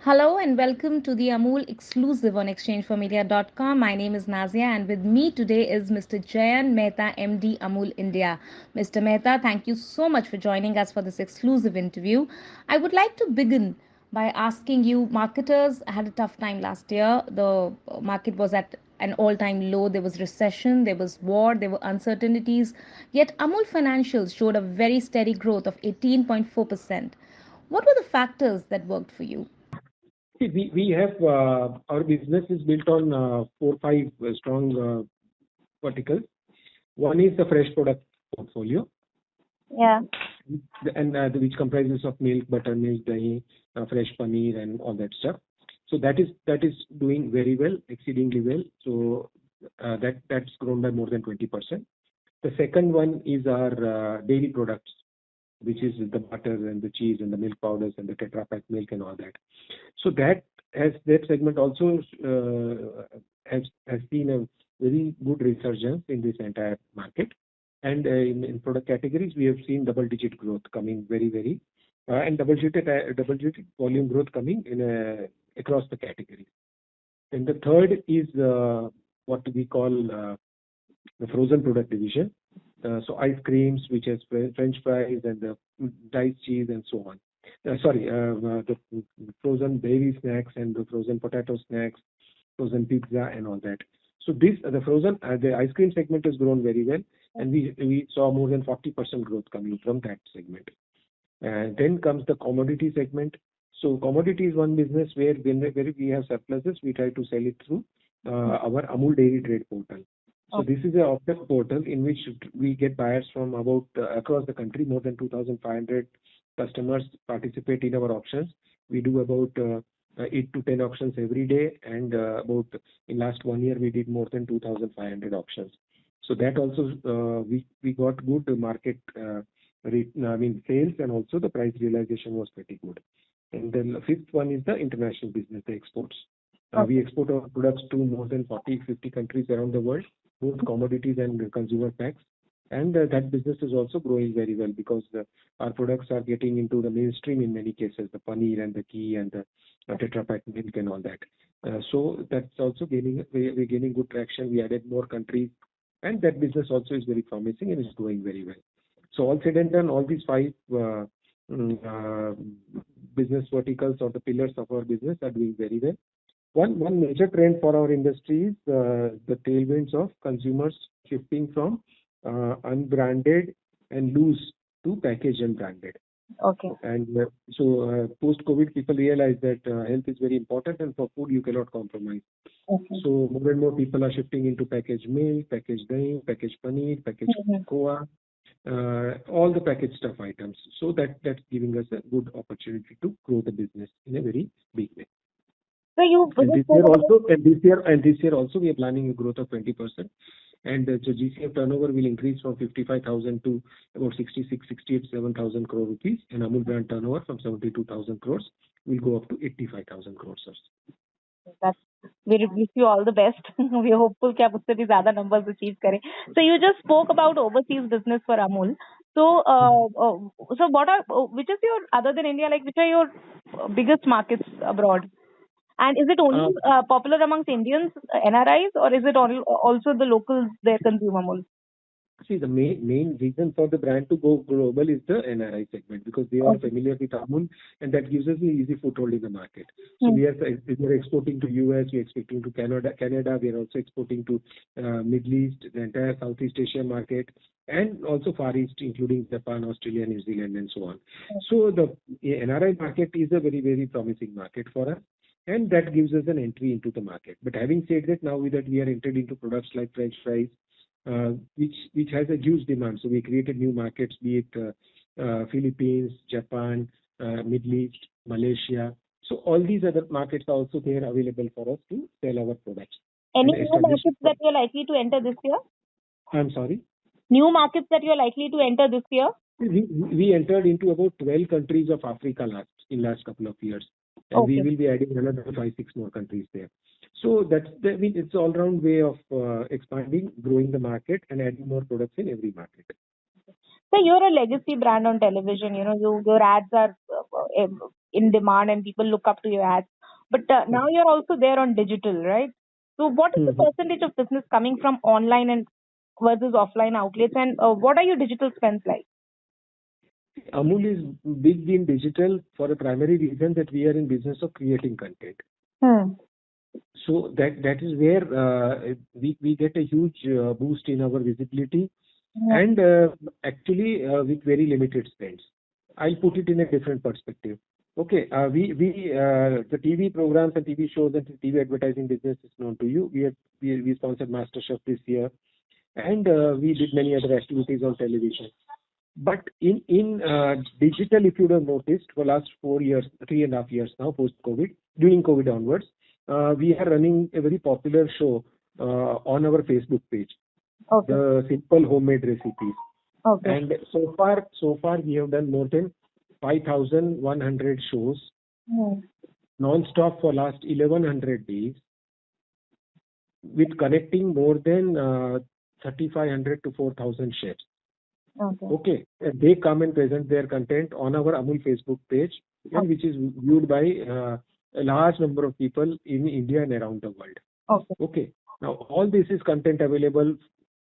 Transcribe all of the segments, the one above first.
Hello and welcome to the Amul exclusive on exchangeformedia.com. My name is Nazia and with me today is Mr. Jayen Mehta, MD Amul India. Mr. Mehta, thank you so much for joining us for this exclusive interview. I would like to begin by asking you marketers had a tough time last year. The market was at an all time low. There was recession, there was war, there were uncertainties. Yet Amul financials showed a very steady growth of 18.4%. What were the factors that worked for you? See, we, we have uh, our business is built on uh, four five uh, strong uh, verticals. One is the fresh product portfolio, Yeah. and uh, which comprises of milk, buttermilk, dahi, uh, fresh paneer, and all that stuff. So that is that is doing very well, exceedingly well. So uh, that that's grown by more than 20%. The second one is our uh, dairy products, which is the butter and the cheese and the milk powders and the Tetra Pak milk and all that. So that segment also uh, has seen a very good resurgence in this entire market. And in, product categories, we have seen double-digit growth coming very very, and double-digit volume growth coming in uh, across the categories. And the third is uh, what we call uh, the frozen product division. Uh, so ice creams, which has French fries and the diced cheese and so on. Sorry, the frozen dairy snacks and the frozen potato snacks, frozen pizza and all that. So this, the frozen, the ice cream segment has grown very well, and we we saw more than 40% growth coming from that segment. And then comes the commodity segment. So commodity is one business where when where we have surpluses, we try to sell it through uh, our Amul Dairy Trade portal. So this is a option portal in which we get buyers from about uh, across the country. More than 2,500 customers participate in our auctions. We do about uh, eight to 10 auctions every day, and about in last one year we did more than 2,500 auctions. So that also we we got good market I mean sales, and also the price realization was pretty good. And then the fifth one is the international business, the exports. Uh, we export our products to more than 40, 50 countries around the world, both commodities and consumer packs. And uh, that business is also growing very well because the, our products are getting into the mainstream in many cases, the paneer and the ghee and the uh, Tetra Pak milk and all that. Uh, so that's also gaining, we- we're gaining good traction. We added more countries, and that business also is very promising and is growing very well. So all said and done, all these five uh, mm, uh, business verticals or the pillars of our business are doing very well. One one major trend for our industry is uh, the tailwinds of consumers shifting from uh, unbranded and loose to packaged and branded. Okay. And uh, so uh, post-COVID, people realize that uh, health is very important, and for food you cannot compromise. Okay. So more and more people are shifting into packaged milk, packaged dahi, packaged paneer, packaged Mhm. cocoa, uh, all the packaged stuff items. So that that's giving us a good opportunity to grow the business in a very big way. So you And this year also, and this year, and this year also, we are planning a growth of 20%. And uh, so GCF turnover will increase from 55,000 to about 66, 68, 7,000 crore rupees, and Amul brand turnover from 72,000 crores will go up to 85,000 crores. that's we wish you all the best. we are hopeful कि आप उससे भी ज्यादा numbers achieve करें. So you just spoke about overseas business for Amul. So uh, uh, so what are uh, which is your other than India like which are your uh, biggest markets abroad? And is it only uh, popular amongst Indians, uh, NRIs, or is it all, also the locals there consume Amul? See, the main main reason for the brand to go global is the NRI segment because they are Okay. familiar with Amul, and that gives us an easy foothold in the market. So Hmm. we are we are exporting to US, we are exporting to Canada, Canada. We are also exporting to uh, Middle East, the entire Southeast Asia market, and also Far East, including Japan, Australia, New Zealand, and so on. So the NRI market is a very very promising market for us. And that gives us an entry into the market. But having said that, now that we are entered into products like French fries, which which has a huge demand. So we created new markets, be it uh, uh, Philippines, Japan, uh, Middle East, Malaysia. So all these other markets are also there available for us to sell our products. Any new markets that you're likely to enter this year? I'm sorry. New markets that you're likely to enter this year? We, we entered into about 12 countries of Africa last in last couple of years. And we will be adding another five, six more countries there. So that's the, I mean, it's all round way of uh, expanding, growing the market, and adding more products in every market. So you're a legacy brand on television. You know, you, your ads are uh, in demand and people look up to your ads. But uh, now you're also there on digital, right? So what is the Mhm. percentage of business coming from online and versus offline outlets, and uh, what are your digital spends like? Amul is big in digital for a primary reason that we are in business of creating content. Hmm. So that that is where uh, we we get a huge uh, boost in our visibility Yeah. and uh, actually uh, with very limited spends. I'll put it in a different perspective. Okay, uh, we we uh, the TV programs and TV shows and TV advertising business is known to you. We have we, we sponsored MasterChef this year, and uh, we did many other activities on television. But in in uh, digital, if you have noticed, for last four years, three and a half years now, post COVID, during COVID onwards, uh, we are running a very popular show uh, on our Facebook page, Okay. the simple homemade recipes. Okay. And so far, so far we have done more than 5,100 shows Hmm. non-stop for last 1100 days, with connecting more than uh, 3,500 to 4,000 chefs. Okay. Okay, they come and present their content on our Amul Facebook page, and which is viewed by uh, a large number of people in India and around the world. Okay. Okay, now all this is content available,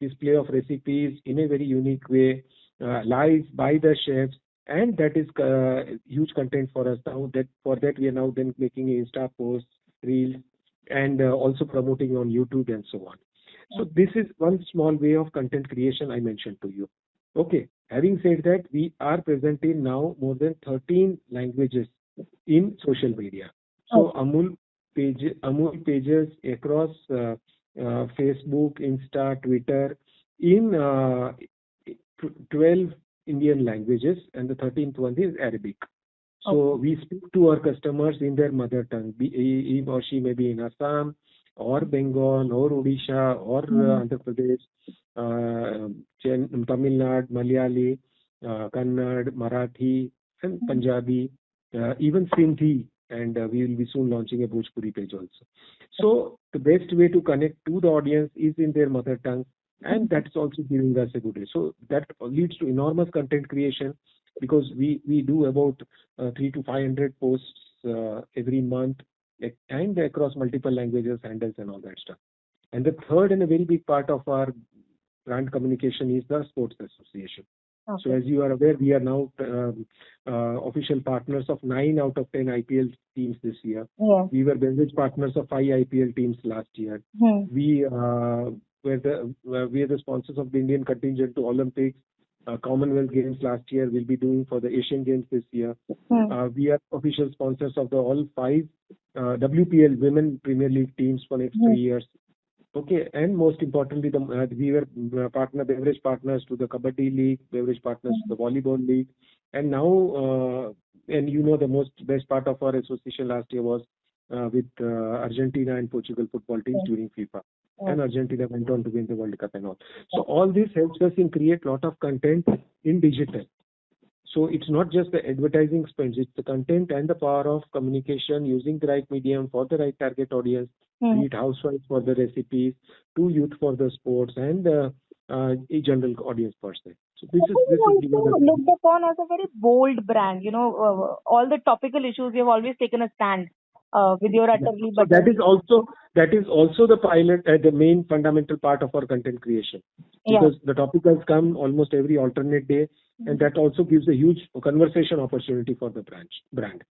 display of recipes in a very unique way, uh, live by the chefs, and that is uh, huge content for us now. That for that we are now then making Insta posts, reels, and uh, also promoting on YouTube and so on. So this is one small way of content creation I mentioned to you. Okay. Having said that, we are present in now more than 13 languages in social media. So Amul page, Amul pages across uh, uh, Facebook, Insta, Twitter in uh, 12 Indian languages, and the 13th one is Arabic. So we speak to our customers in their mother tongue. He or she may be in Assam or Bengal or Odisha or uh, Andhra Pradesh, uh, Tamil Nadu, Malayali, uh, Kannada, Marathi, and Punjabi, uh, even Sindhi, and uh, we will be soon launching a Bhojpuri page also. So the best way to connect to the audience is in their mother tongue, and that's also giving us a good way. So that leads to enormous content creation because we we do about uh, three to five hundred posts uh, every month and across multiple languages, handles, and all that stuff. And the third and a very big part of our brand communication is the sports association. So as you are aware, we are now um, uh, official partners of nine out of ten IPL teams this year. Yeah. We were beverage partners of five IPL teams last year. Hmm. We uh, were the uh, we are the sponsors of the Indian contingent to Olympics, uh, Commonwealth Games last year. We'll be doing for the Asian Games this year. Hmm. Uh, we are official sponsors of the all five uh, WPL Women Premier League teams for next three years. Okay, and most importantly, the, uh, we were uh, partner beverage partners to the Kabaddi League, beverage partners to the Volleyball League, and now, uh, and you know, the most best part of our association last year was uh, with uh, Argentina and Portugal football teams during FIFA, Yeah. and Argentina went on to win the World Cup and all. So all this helps us in create a lot of content in digital. So it's not just the advertising spends, it's the content and the power of communication using the right medium for the right target audience, Hmm. be it housewives for the recipes, to youth for the sports, and uh, uh, a general audience per se. So this is this is also looked upon as a very bold brand. You know, uh, all the topical issues you have always taken a stand uh, with your so that is also that is also the pilot uh, the main fundamental part of our content creation yeah. because the topicals come almost every alternate day and that also gives a huge conversation opportunity for the branch brand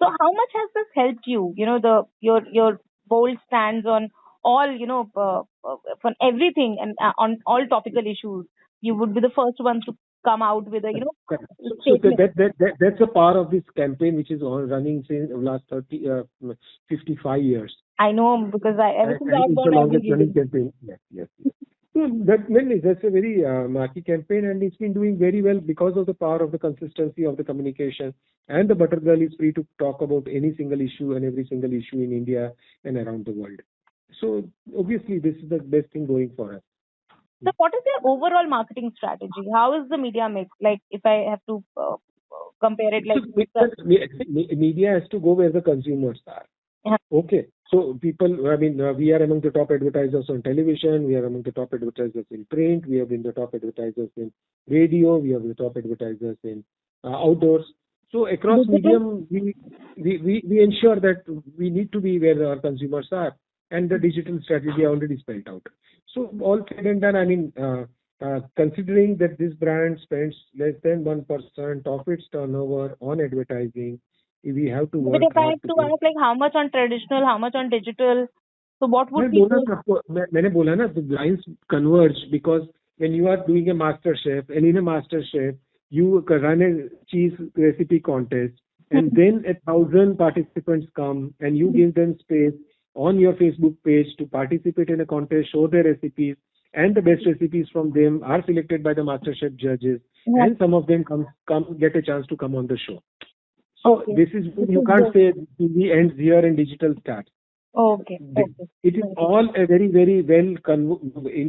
So how much has this helped you? You know, the your your bold stands on all you know uh, uh, on everything and uh, on all topical issues. You would be the first ones to come out with a you know Correct. So, that, that, that, that's a part of this campaign which is on running since last 30, uh, 55 years. I know because I ever since I've gone, longest running campaign. Yes, yes. yes. So that mainly that's a very uh, marquee campaign, and it's been doing very well because of the power of the consistency of the communication. And the Butter Girl is free to talk about any single issue and every single issue in India and around the world. So obviously, this is the best thing going for us. So what is your overall marketing strategy? How is the media mix? Like if I have to uh, compare it, like so, because me- me- media has to go where the consumers are. Yeah. Okay. So people, I mean, uh, we are among the top advertisers on television. We are among the top advertisers in print. We have been the top advertisers in radio. We have the top advertisers in uh, outdoors. So across medium, we, we, we, we ensure that we need to be where our consumers are and the digital strategy already spelled out. So all said and done, I mean, uh, uh, considering that this brand spends less than 1% of its turnover on advertising, we have to work But if I hard have to to get- ask, like, how much on traditional, how much on digital? So what would मैं be बोला the- ना आपको मैं, मैंने बोला ना the lines converge because when you are doing a master chef and in a master chef you run a cheese recipe contest and then a thousand participants come and you give them space on your facebook page to participate in a contest show their recipes and the best recipes from them are selected by the master chef judges Yeah. and some of them come come get a chance to come on the show so Okay. this is you can't say TV ends here and digital starts Okay. Okay. it is all a very, very well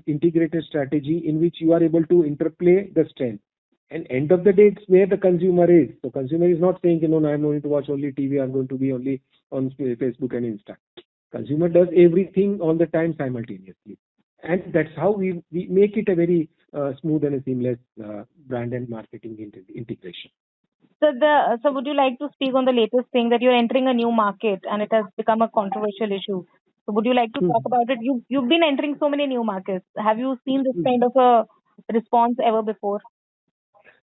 integrated strategy in which you are able to interplay the strength. And end of the day, it's where the consumer is. So consumer is not saying, you know, I'm going to watch only TV, I'm going to be only on Facebook and Insta. Consumer does everything all the time simultaneously. And that's how we, we make it a very uh, smooth and a seamless uh, brand and marketing inte- integration. So the so would you like to speak on the latest thing that you're entering a new market and it has become a controversial issue? So would you like to Hmm. talk about it? You you've been entering so many new markets. Have you seen this Hmm. kind of a response ever before?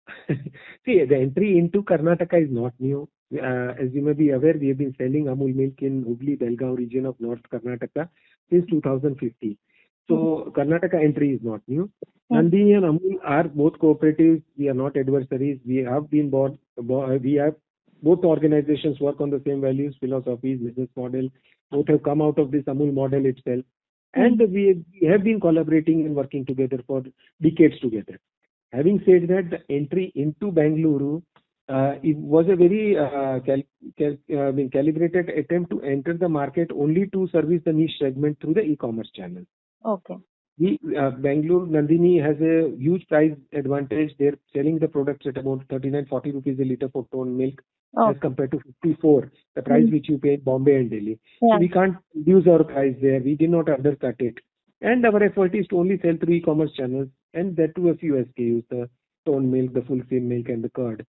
See, the entry into Karnataka is not new. Uh, as you may be aware, we have been selling Amul milk in Hubli, Belgaum region of North Karnataka since 2015. So Karnataka entry is not new. Hmm. Nandini and Amul are both cooperatives. We are not adversaries. We have been bought. bo- We have both organizations work on the same values, philosophies, business model. Both have come out of this Amul model itself, and we have been collaborating and working together for decades together. Having said that, the entry into Bangalore uh, it was a very uh, cal- cal- uh, calibrated attempt to enter the market only to service the niche segment through the e-commerce channel. Okay. We, uh, Bangalore Nandini has a huge price advantage. They're selling the products at about 39, 40 rupees a liter for toned milk Oh, as compared to 54, the price Mm. which you pay in Bombay and Delhi. yeah. So we can't reduce our price there. We did not undercut it. And our effort is to only sell through e-commerce channels and that to a few SKUs, the toned milk, the full cream milk and the curd.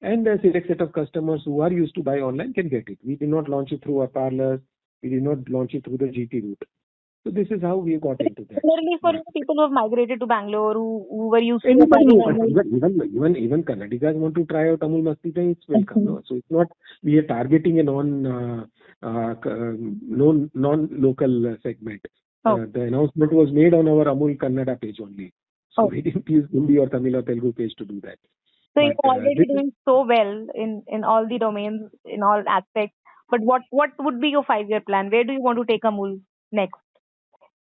And a select set of customers who are used to buy online can get it. We did not launch it through our parlors. We did not launch it through the GT route. So this is how we got into that. Similarly, for people who have migrated to Bangalore, who, who were used to buying who even, even, even, even Kannadigas want to try out Amul Masti Dahi, it's welcome. Mhm. So it's not, we are targeting a non, uh, uh, um, non, non-local uh, segment. Oh. Uh, the announcement was made on our Amul Kannada page only. So Oh. we didn't use Hindi or Tamil or Telugu page to do that. So you're already doing so well in in all the domains, in all aspects. But what what would be your five year plan? Where do you want to take Amul next?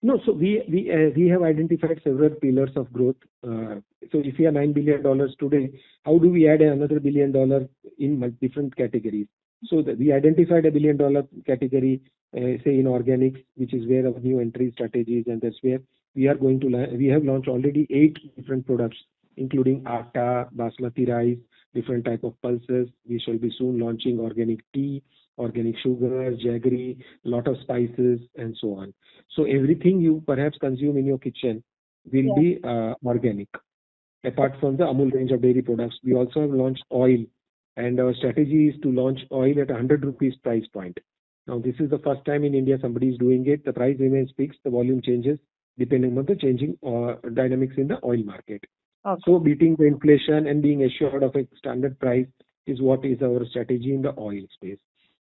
No, so we we uh, we have identified several pillars of growth. Uh, So if we are $9 billion today, how do we add another billion dollar in mul- different categories? So that we identified a billion dollar category, uh, say in organics, which is where our new entry strategies, and that's where we are going to. la- We have launched already eight different products, including atta, basmati rice, different type of pulses. We shall be soon launching organic tea, organic sugar, jaggery, lot of spices, and so on. So everything you perhaps consume in your kitchen will Yeah. be uh, organic. Apart from the Amul range of dairy products, we also have launched oil, and our strategy is to launch oil at 100 rupees price point. Now, this is the first time in India somebody is doing it. The price remains fixed, the volume changes depending on the changing uh, dynamics in the oil market. Okay. So beating the inflation and being assured of a standard price is what is our strategy in the oil space.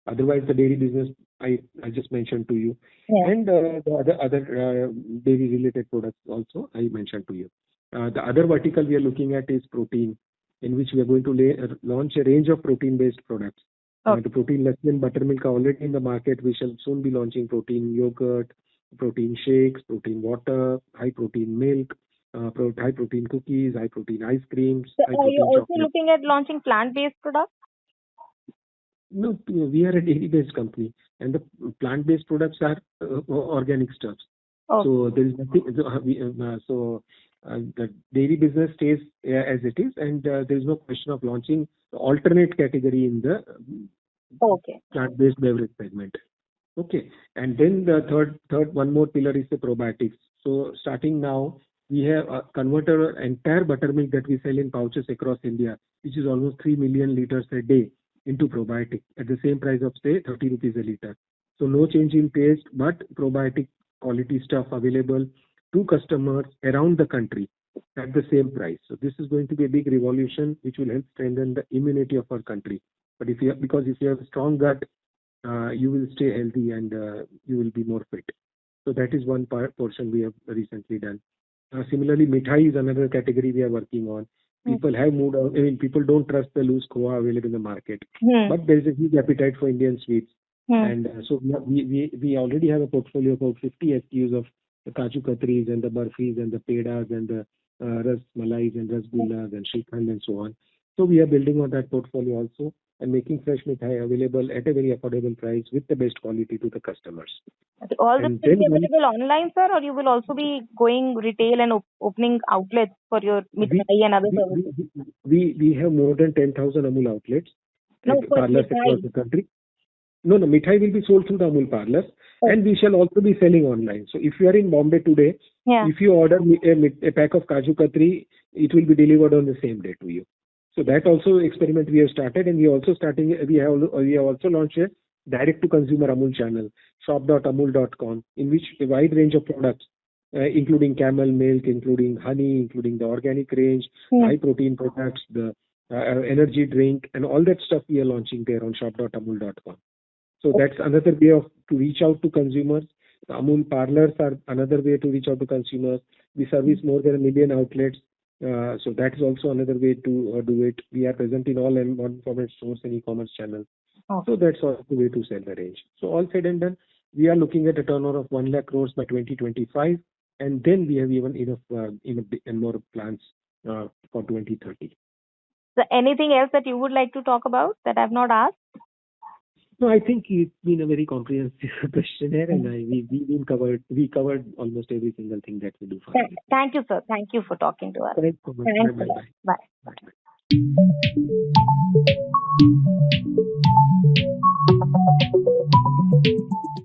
Otherwise, the dairy business I, I just mentioned to you, Yeah. and uh, the other other uh, dairy related products also I mentioned to you. Uh, the other vertical we are looking at is protein, in which we are going to lay, uh, launch a range of protein based products. Uh, Okay. the protein less than buttermilk are already in the market. We shall soon be launching protein yogurt, protein shakes, protein water, high protein milk, uh, high protein cookies, high protein ice creams, So high are you also chocolate. looking at launching plant based products? No, we are a dairy-based company, and the plant-based products are uh, organic stuffs. Oh, So there is nothing. So, uh, we, uh, so uh, the dairy business stays uh, as it is, and uh, there is no question of launching alternate category in the okay. plant-based beverage segment. Okay. And then the third, third, one more pillar is the probiotics. So starting now, we have converted our entire buttermilk that we sell in pouches across India, which is almost 3 million liters a day, into probiotic at the same price of, say, 30 rupees a liter. So no change in taste, but probiotic quality stuff available to customers around the country at the same price. So this is going to be a big revolution, which will help strengthen the immunity of our country. But if you have, because if you have a strong gut, uh, you will stay healthy and uh, you will be more fit. So that is one part portion we have recently done. Uh, similarly, mithai is another category we are working on. Hmm. People have moved on. I mean, people don't trust the loose khoa available in the market, Hmm. but there is a huge appetite for Indian sweets. Hmm. And uh, so we, we we already have a portfolio of about 50 SKUs of the kaju katris and the burfis and the pedas and the uh, ras malais and rasgullas and shrikhand and so on. So we are building on that portfolio also and making fresh mithai available at a very affordable price with the best quality to the customers. Okay. All this will be available online, sir, or you will also be going retail and op- opening outlets for your mithai and other We, services? we, we, we have more than 10,000 Amul outlets No, at parlors across the country. No, no, mithai will be sold through the Amul parlors Okay. and we shall also be selling online. So if you are in Bombay today, Yeah. if you order a, a pack of Kaju Katri, it will be delivered on the same day to you. So that also experiment we have started, and we are also starting. We have we have also launched a direct to consumer Amul channel, shop.amul.com, in which a wide range of products, uh, including camel milk, including honey, including the organic range, Hmm. high protein products, the uh, energy drink, and all that stuff we are launching there on shop.amul.com. So that's another way of to reach out to consumers. The Amul parlors are another way to reach out to consumers. We service more than a million outlets. Uh, so that is also another way to uh, do it. We are present in all M1 format stores and e-commerce channels. Okay. So that's also a way to sell the range. So all said and done, we are looking at a turnover of 1 lakh crores by 2025. And then we have even enough, uh, enough and more plans uh, for 2030. So anything else that you would like to talk about that I've not asked? No, I think it's been a very comprehensive questionnaire, and I, we we been covered we covered almost every single thing that we do. For thank, thank you, sir. Thank you for talking to us. Thank you. Thank bye, bye, bye. bye. bye.